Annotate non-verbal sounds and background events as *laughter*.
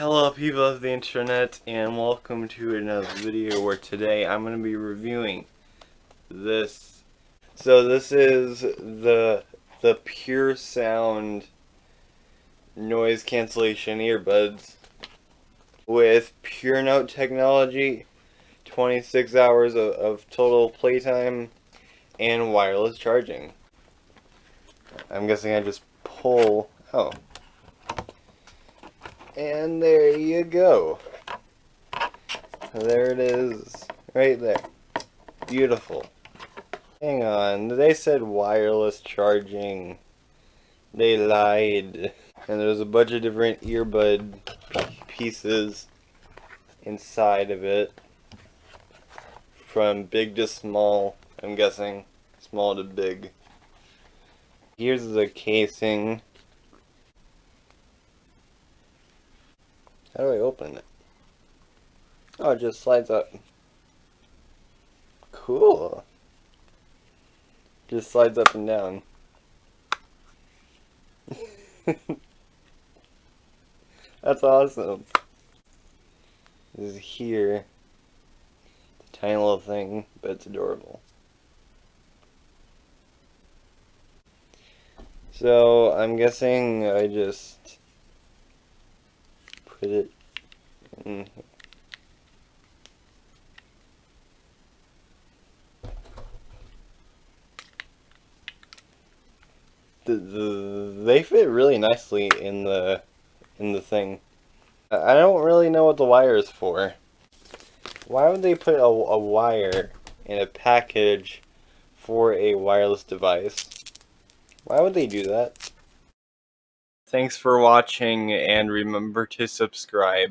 Hello people of the internet and welcome to another video where today I'm going to be reviewing this. So this is the the Pure Sound noise cancellation earbuds with Pure Note technology, 26 hours of, of total playtime and wireless charging. I'm guessing I just pull, oh, and there you go. There it is. Right there. Beautiful. Hang on. They said wireless charging. They lied. And there's a bunch of different earbud pieces inside of it. From big to small, I'm guessing. Small to big. Here's the casing. How do I open it? Oh, it just slides up. Cool. Just slides up and down. *laughs* That's awesome. This is here. Tiny little thing, but it's adorable. So, I'm guessing I just put it in the, the, they fit really nicely in the in the thing. I don't really know what the wire is for. Why would they put a, a wire in a package for a wireless device? Why would they do that? Thanks for watching and remember to subscribe.